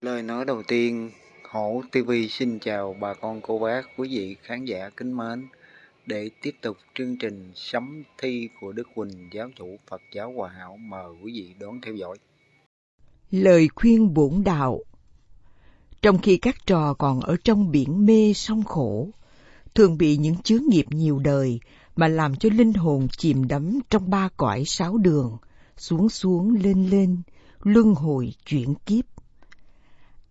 Lời nói đầu tiên, Hổ TV xin chào bà con cô bác, quý vị khán giả kính mến. Để tiếp tục chương trình sấm thi của Đức Quỳnh, giáo chủ Phật giáo Hòa Hảo, mời quý vị đón theo dõi. Lời khuyên bổn đạo Trong khi các trò còn ở trong biển mê sông khổ, thường bị những chướng nghiệp nhiều đời mà làm cho linh hồn chìm đắm trong ba cõi sáu đường, xuống xuống lên lên, luân hồi chuyển kiếp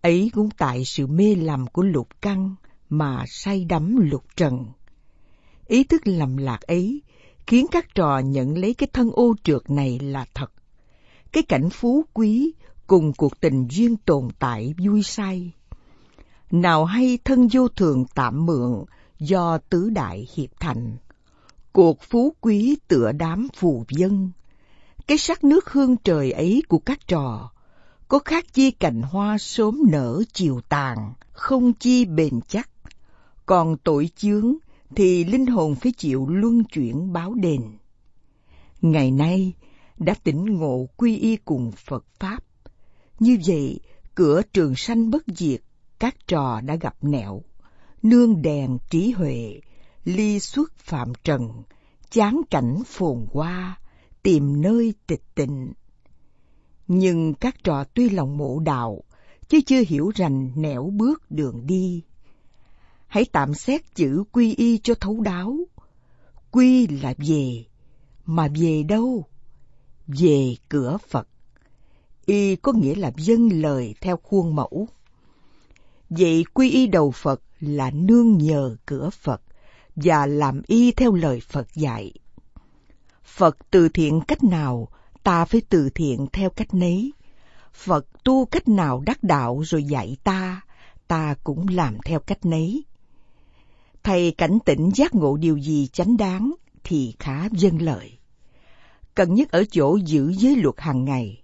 Ấy cũng tại sự mê lầm của lục căn mà say đắm lục trần. Ý thức lầm lạc ấy khiến các trò nhận lấy cái thân ô trượt này là thật. Cái cảnh phú quý cùng cuộc tình duyên tồn tại vui say. Nào hay thân vô thường tạm mượn do tứ đại hiệp thành. Cuộc phú quý tựa đám phù dân. Cái sắc nước hương trời ấy của các trò có khác chi cành hoa sớm nở chiều tàn, không chi bền chắc. Còn tội chướng thì linh hồn phải chịu luân chuyển báo đền. Ngày nay đã tỉnh ngộ quy y cùng Phật Pháp. Như vậy, cửa trường sanh bất diệt, các trò đã gặp nẻo, nương đèn trí huệ, ly xuất phạm trần, chán cảnh phồn hoa, tìm nơi tịch tịnh nhưng các trò tuy lòng mộ đạo, chứ chưa hiểu rành nẻo bước đường đi. Hãy tạm xét chữ quy y cho thấu đáo. Quy là về, mà về đâu? Về cửa Phật. Y có nghĩa là dâng lời theo khuôn mẫu. Vậy quy y đầu Phật là nương nhờ cửa Phật và làm y theo lời Phật dạy. Phật từ thiện cách nào ta phải từ thiện theo cách nấy. Phật tu cách nào đắc đạo rồi dạy ta, ta cũng làm theo cách nấy. Thầy cảnh tỉnh giác ngộ điều gì chánh đáng thì khá vâng dân lợi. Cần nhất ở chỗ giữ giới luật hàng ngày.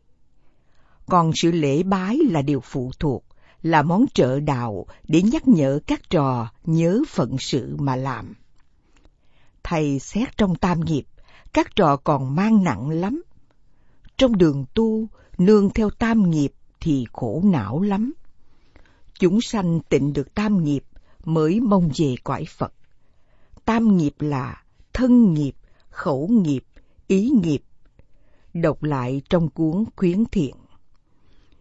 Còn sự lễ bái là điều phụ thuộc, là món trợ đạo để nhắc nhở các trò nhớ phận sự mà làm. Thầy xét trong tam nghiệp, các trò còn mang nặng lắm trong đường tu, nương theo tam nghiệp thì khổ não lắm. Chúng sanh tịnh được tam nghiệp mới mong về cõi Phật. Tam nghiệp là thân nghiệp, khẩu nghiệp, ý nghiệp. Đọc lại trong cuốn khuyến thiện.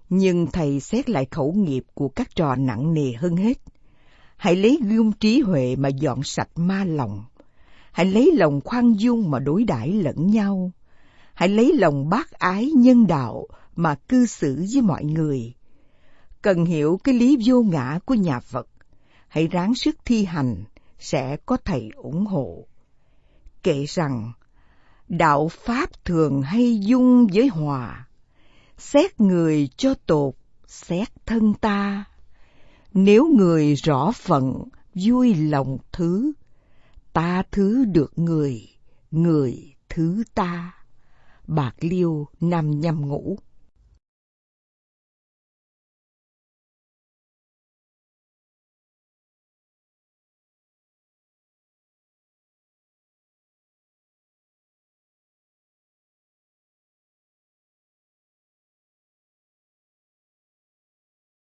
Nhưng thầy xét lại khẩu nghiệp của các trò nặng nề hơn hết. Hãy lấy gươm trí huệ mà dọn sạch ma lòng. Hãy lấy lòng khoan dung mà đối đãi lẫn nhau hãy lấy lòng bác ái nhân đạo mà cư xử với mọi người. Cần hiểu cái lý vô ngã của nhà Phật, hãy ráng sức thi hành, sẽ có thầy ủng hộ. Kể rằng, đạo Pháp thường hay dung với hòa, xét người cho tột, xét thân ta. Nếu người rõ phận, vui lòng thứ, ta thứ được người, người thứ ta. Bạc Liêu nằm nhâm ngũ.